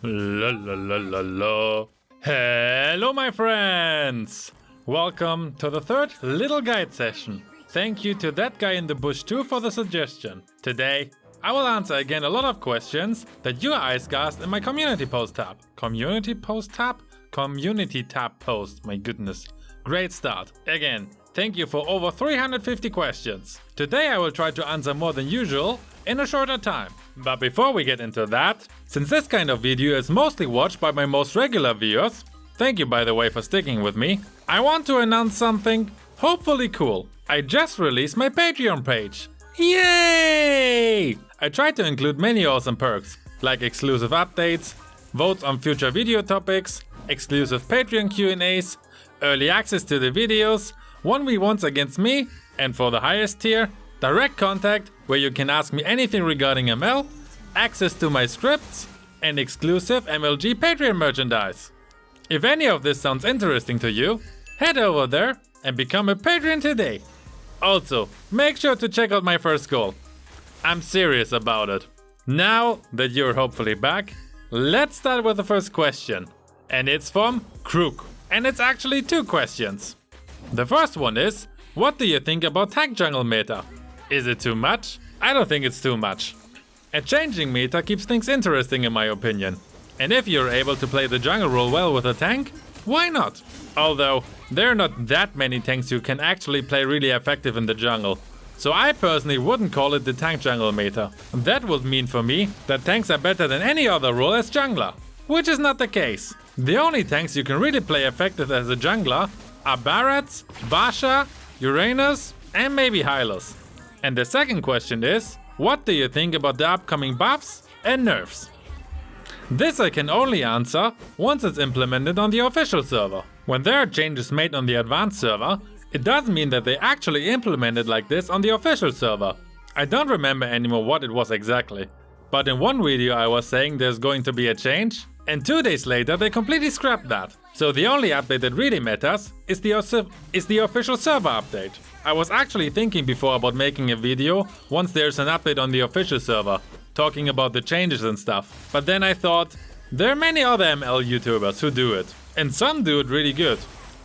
La la la la la. Hello, my friends! Welcome to the third little guide session. Thank you to that guy in the bush too for the suggestion. Today, I will answer again a lot of questions that you guys asked in my community post tab. Community post tab? Community tab post, my goodness. Great start. Again, thank you for over 350 questions. Today I will try to answer more than usual in a shorter time. But before we get into that, since this kind of video is mostly watched by my most regular viewers, thank you by the way for sticking with me, I want to announce something hopefully cool. I just released my Patreon page. Yay! I tried to include many awesome perks, like exclusive updates, votes on future video topics, exclusive Patreon Q&As, early access to the videos, 1v1s against me, and for the highest tier, direct contact where you can ask me anything regarding ML, access to my scripts, and exclusive MLG Patreon merchandise. If any of this sounds interesting to you, head over there and become a Patreon today. Also, make sure to check out my first goal, I'm serious about it. Now that you're hopefully back, let's start with the first question. And it's from Crook. And it's actually two questions. The first one is, what do you think about tank jungle meta? Is it too much? I don't think it's too much. A changing meta keeps things interesting in my opinion. And if you're able to play the jungle role well with a tank, why not? Although, there are not that many tanks you can actually play really effective in the jungle. So I personally wouldn't call it the tank jungle meta. That would mean for me that tanks are better than any other role as jungler. Which is not the case. The only tanks you can really play effective as a jungler are Barats, Baxia, Uranus and maybe Hylos. And the second question is, what do you think about the upcoming buffs and nerfs? This I can only answer once it's implemented on the official server. When there are changes made on the advanced server, it does mean that they actually implemented like this on the official server. I don't remember anymore what it was exactly. But in one video I was saying there's going to be a change, and two days later they completely scrapped that. So the only update that really matters is the, is the official server update. I was actually thinking before about making a video once there's an update on the official server, talking about the changes and stuff. But then I thought, there are many other ML YouTubers who do it, and some do it really good.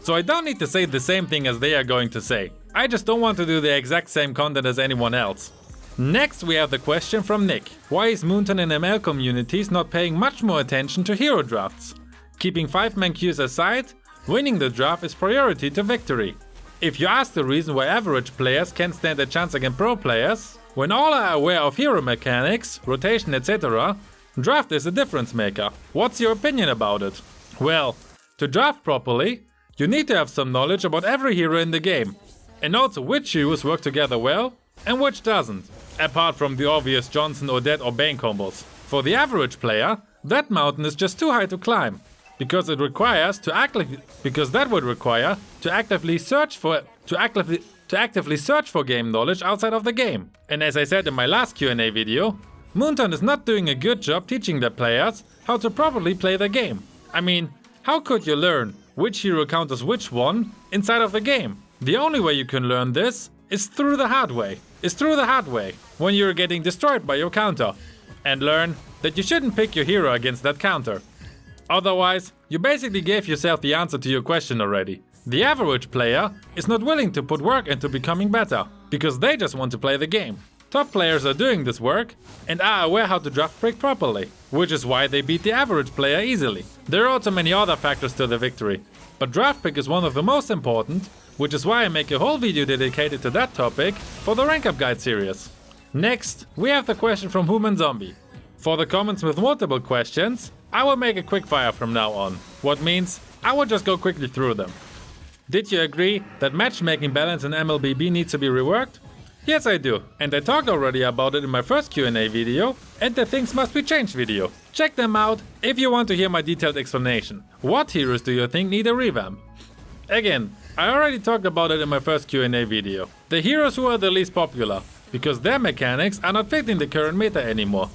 So I don't need to say the same thing as they are going to say. I just don't want to do the exact same content as anyone else. Next we have the question from Nick. Why is Moonton and ML communities not paying much more attention to hero drafts? Keeping 5-man queues aside, winning the draft is priority to victory. If you ask the reason why average players can't stand a chance against pro players, when all are aware of hero mechanics, rotation etc, draft is a difference maker. What's your opinion about it? Well, to draft properly, you need to have some knowledge about every hero in the game, and also which heroes work together well and which doesn't, apart from the obvious Johnson, Odette or Bane combos. For the average player, that mountain is just too high to climb, because it requires to actively because that would require to actively search for to actively to actively search for game knowledge outside of the game. And as I said in my last Q&A video, Moonton is not doing a good job teaching their players how to properly play the game. I mean, how could you learn which hero counters which one inside of the game. The only way you can learn this is through the hard way. Is through the hard way, when you're getting destroyed by your counter. And learn that you shouldn't pick your hero against that counter. Otherwise, you basically gave yourself the answer to your question already. The average player is not willing to put work into becoming better, because they just want to play the game. Top players are doing this work and are aware how to draft pick properly, which is why they beat the average player easily. There are also many other factors to the victory, but draft pick is one of the most important, which is why I make a whole video dedicated to that topic for the rank up guide series. Next, we have the question from Human Zombie. For the comments with multiple questions, I will make a quick fire from now on, what means I will just go quickly through them. Did you agree that matchmaking balance in MLBB needs to be reworked? Yes I do, and I talked already about it in my first Q&A video and the things must be changed video. Check them out if you want to hear my detailed explanation. What heroes do you think need a revamp? Again, I already talked about it in my first Q&A video. The heroes who are the least popular, because their mechanics are not fitting the current meta anymore.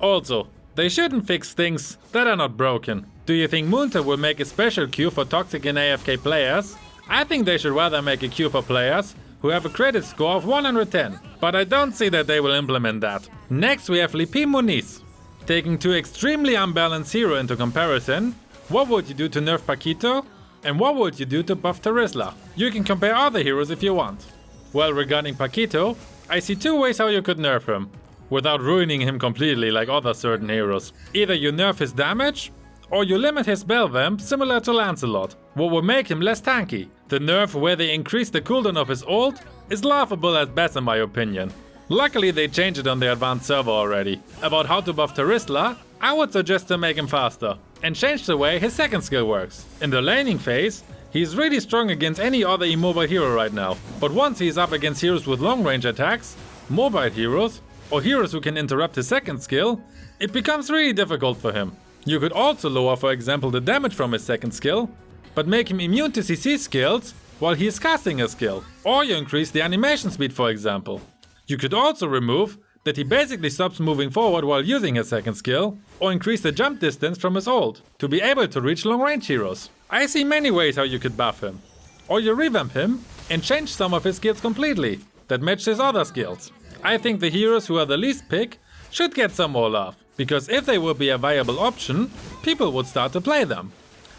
Also, they shouldn't fix things that are not broken. Do you think Moonton will make a special queue for toxic and AFK players? I think they should rather make a queue for players who have a credit score of 110, but I don't see that they will implement that. Next we have Lipi Muniz. Taking two extremely unbalanced hero into comparison, what would you do to nerf Paquito? And what would you do to buff Terizla? You can compare other heroes if you want. Well, regarding Paquito, I see two ways how you could nerf him, without ruining him completely like other certain heroes. Either you nerf his damage, or you limit his spell vamp similar to Lancelot, what will make him less tanky. The nerf where they increase the cooldown of his ult is laughable at best in my opinion. Luckily they changed it on the advanced server already. About how to buff Terizla, I would suggest to make him faster and change the way his second skill works. In the laning phase, he's really strong against any other immobile hero right now. But once he's up against heroes with long range attacks, mobile heroes, or heroes who can interrupt his second skill, it becomes really difficult for him. You could also lower for example the damage from his second skill, but make him immune to CC skills while he is casting a skill. Or you increase the animation speed for example. You could also remove that he basically stops moving forward while using his second skill, or increase the jump distance from his ult, to be able to reach long range heroes. I see many ways how you could buff him. Or you revamp him and change some of his skills completely, that match his other skills. I think the heroes who are the least pick should get some more love, because if they would be a viable option, people would start to play them.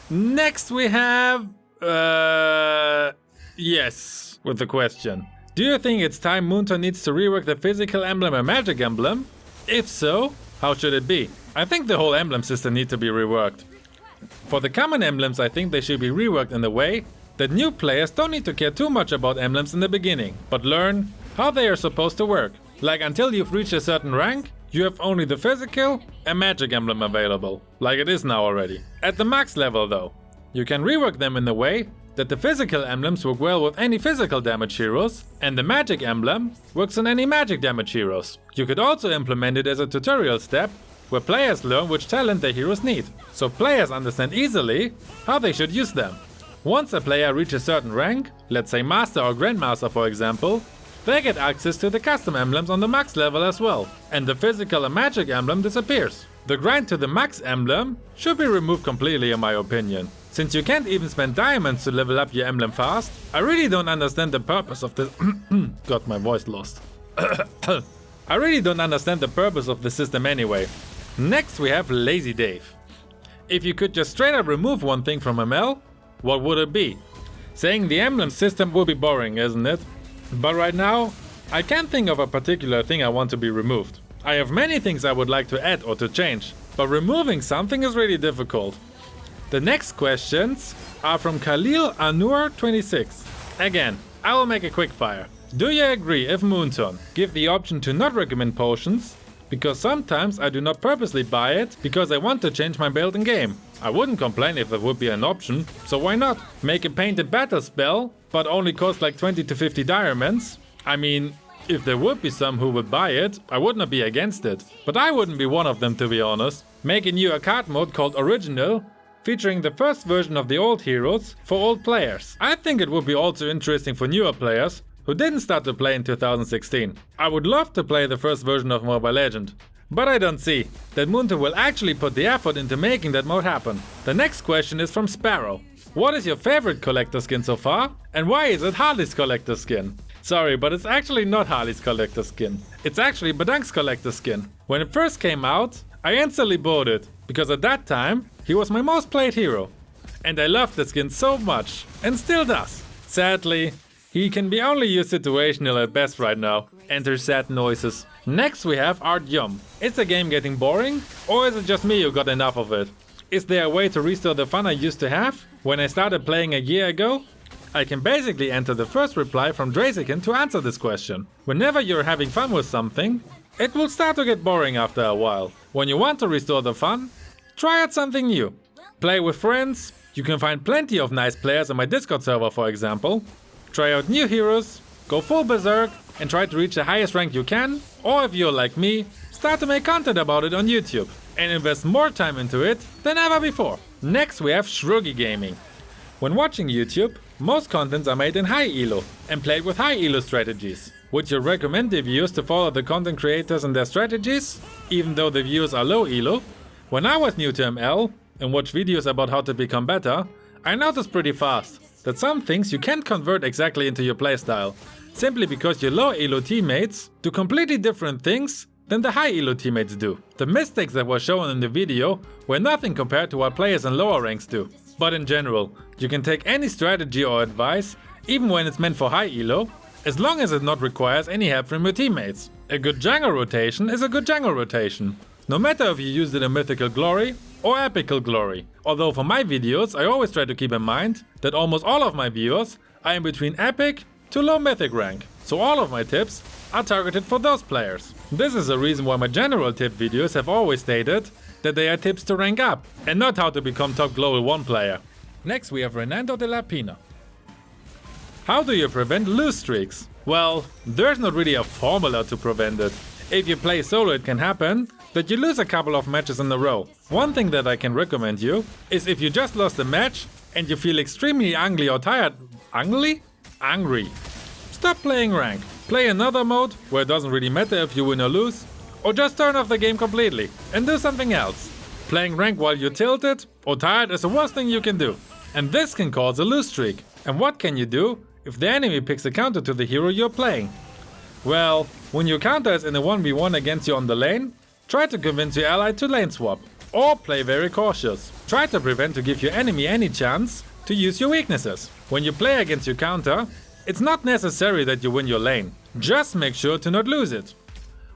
Next we have... Uh, yes, with the question. Do you think it's time Moonton needs to rework the physical emblem and magic emblem? If so, how should it be? I think the whole emblem system needs to be reworked. For the common emblems I think they should be reworked in a way that new players don't need to care too much about emblems in the beginning, but learn how they are supposed to work. Like until you've reached a certain rank, you have only the physical and magic emblem available, like it is now already. At the max level though, you can rework them in a way that the physical emblems work well with any physical damage heroes, and the magic emblem works on any magic damage heroes. You could also implement it as a tutorial step, where players learn which talent their heroes need, so players understand easily how they should use them. Once a player reaches a certain rank, let's say Master or Grandmaster for example, they get access to the custom emblems on the max level as well, and the physical and magic emblem disappears. The grind to the max emblem should be removed completely in my opinion. Since you can't even spend diamonds to level up your emblem fast, I really don't understand the purpose of this- Got my voice lost. I really don't understand the purpose of the system anyway. Next we have Lazy Dave. If you could just straight up remove one thing from ML, what would it be? Saying the emblem system would be boring, isn't it? But right now, I can't think of a particular thing I want to be removed. I have many things I would like to add or to change, but removing something is really difficult. The next questions are from Khalil Anur 26. Again, I will make a quick fire. Do you agree if Moonton give the option to not recommend potions? Because sometimes I do not purposely buy it because I want to change my build in game. I wouldn't complain if that would be an option, so why not? Make a painted battle spell, but only cost like 20 to 50 diamonds? I mean, if there would be some who would buy it, I would not be against it. But I wouldn't be one of them to be honest. Make a new card mode called Original featuring the first version of the old heroes for old players. I think it would be also interesting for newer players who didn't start to play in 2016. I would love to play the first version of Mobile Legend, but I don't see that Moonton will actually put the effort into making that mode happen. The next question is from Sparrow. What is your favorite collector skin so far? And why is it Harley's collector skin? Sorry, but it's actually not Harley's collector skin. It's actually Badang's collector skin. When it first came out, I instantly bought it, because at that time, he was my most played hero. And I loved the skin so much, and still does. Sadly, he can be only used situational at best right now. Enter sad noises. Next we have Art Yum. Is the game getting boring? Or is it just me who got enough of it? Is there a way to restore the fun I used to have when I started playing a year ago? I can basically enter the first reply from Drazikin to answer this question. Whenever you're having fun with something, it will start to get boring after a while. When you want to restore the fun, try out something new. Play with friends, you can find plenty of nice players on my Discord server for example. Try out new heroes, go full berserk and try to reach the highest rank you can. Or if you're like me, start to make content about it on YouTube and invest more time into it than ever before. Next we have Shruggy Gaming. When watching YouTube, most contents are made in high elo and played with high elo strategies. Would you recommend the viewers to follow the content creators and their strategies, even though the viewers are low elo? When I was new to ML and watched videos about how to become better, I noticed pretty fast that some things you can't convert exactly into your playstyle, simply because your low elo teammates do completely different things than the high elo teammates do. The mistakes that were shown in the video were nothing compared to what players in lower ranks do. But in general, you can take any strategy or advice, even when it's meant for high elo, as long as it not requires any help from your teammates. A good jungle rotation is a good jungle rotation, no matter if you use it in Mythical Glory or Epical Glory. Although for my videos I always try to keep in mind that almost all of my viewers are in between Epic to low Mythic rank, so all of my tips are targeted for those players. This is the reason why my general tip videos have always stated that they are tips to rank up and not how to become top global 1 player. Next we have Renando de la Pina. How do you prevent lose streaks? Well, there's not really a formula to prevent it. If you play solo it can happen that you lose a couple of matches in a row. One thing that I can recommend you is if you just lost a match and you feel extremely angry or tired. Angry? Angry. Stop playing rank. Play another mode where it doesn't really matter if you win or lose. Or just turn off the game completely and do something else. Playing rank while you're tilted or tired is the worst thing you can do. And this can cause a lose streak. And what can you do if the enemy picks a counter to the hero you're playing? Well, when your counter is in a 1v1 against you on the lane, try to convince your ally to lane swap. Or play very cautious. Try to prevent to give your enemy any chance to use your weaknesses. When you play against your counter, it's not necessary that you win your lane. Just make sure to not lose it.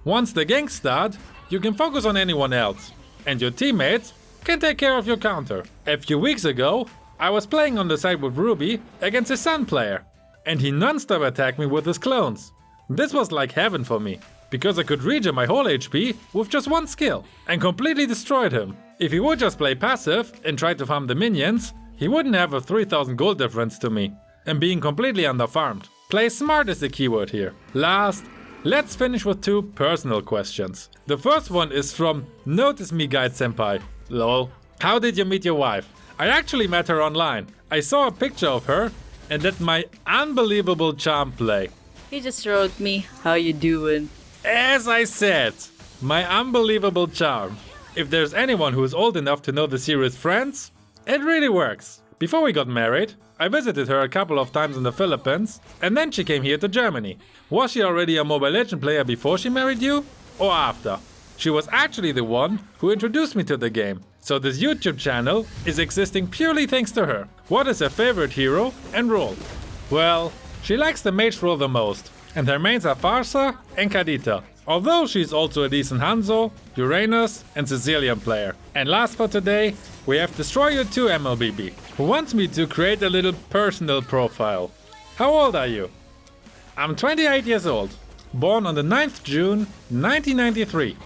Once the ganks start, you can focus on anyone else. And your teammates can take care of your counter. A few weeks ago, I was playing on the side with Ruby against a Sun player. And he non-stop attacked me with his clones. This was like heaven for me, because I could regen my whole HP with just one skill and completely destroyed him. If he would just play passive and try to farm the minions, he wouldn't have a 3000 gold difference to me and being completely underfarmed. Play smart is the keyword here. Last, let's finish with two personal questions. The first one is from Notice Me Guide Senpai. Lol. How did you meet your wife? I actually met her online. I saw a picture of her and let my unbelievable charm play. He just wrote me, how you doing? As I said, my unbelievable charm. If there's anyone who is old enough to know the series Friends, it really works. Before we got married, I visited her a couple of times in the Philippines and then she came here to Germany. Was she already a Mobile Legend player before she married you? Or after? She was actually the one who introduced me to the game. So this YouTube channel is existing purely thanks to her. What is her favorite hero and role? Well, she likes the mage role the most, and her mains are Pharsa and Kadita. Although she's also a decent Hanzo, Uranus and Cecilion player. And last for today, we have Destroyer 2 MLBB, who wants me to create a little personal profile. How old are you? I'm 28 years old, born on the 9th June 1993.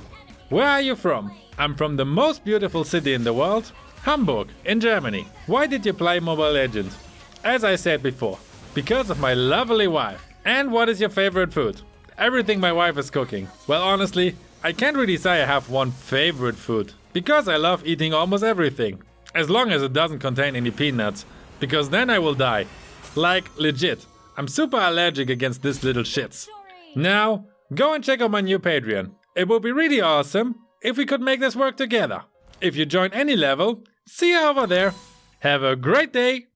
Where are you from? I'm from the most beautiful city in the world, Hamburg, in Germany. Why did you play Mobile Legends? As I said before, because of my lovely wife. And what is your favorite food? Everything my wife is cooking. Well, honestly, I can't really say I have one favorite food. Because I love eating almost everything. As long as it doesn't contain any peanuts. Because then I will die. Like, legit. I'm super allergic against this little shits. Now, go and check out my new Patreon. It would be really awesome if we could make this work together. If you join any level, see you over there. Have a great day!